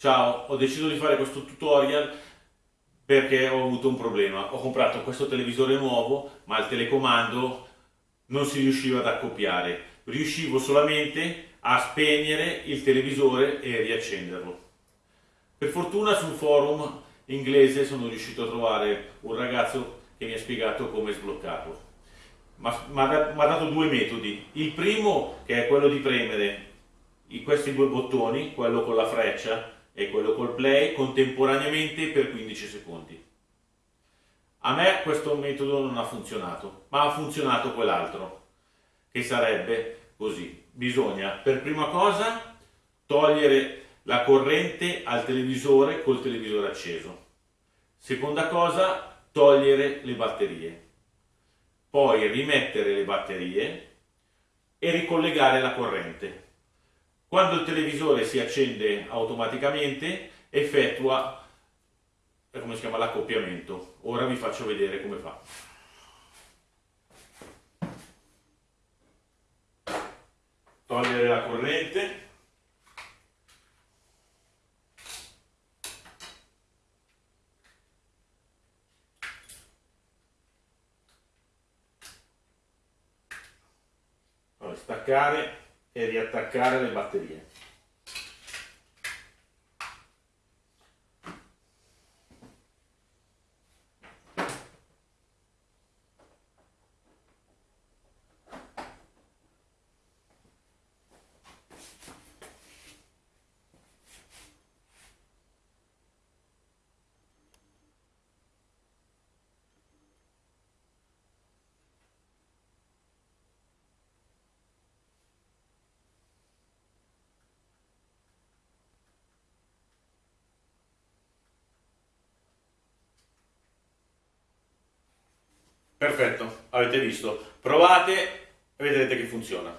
Ciao, ho deciso di fare questo tutorial perché ho avuto un problema. Ho comprato questo televisore nuovo, ma il telecomando non si riusciva ad accoppiare. Riuscivo solamente a spegnere il televisore e riaccenderlo. Per fortuna sul forum inglese sono riuscito a trovare un ragazzo che mi ha spiegato come sbloccarlo. Mi ha dato due metodi. Il primo, che è quello di premere questi due bottoni, quello con la freccia e quello col play contemporaneamente per 15 secondi. A me questo metodo non ha funzionato, ma ha funzionato quell'altro, che sarebbe così. Bisogna per prima cosa togliere la corrente al televisore col televisore acceso. Seconda cosa, togliere le batterie. Poi rimettere le batterie e ricollegare la corrente. Quando il televisore si accende automaticamente effettua eh, come si chiama l'accoppiamento. Ora vi faccio vedere come fa. Togliere la corrente. staccare e riattaccare le batterie. Perfetto, avete visto. Provate e vedrete che funziona.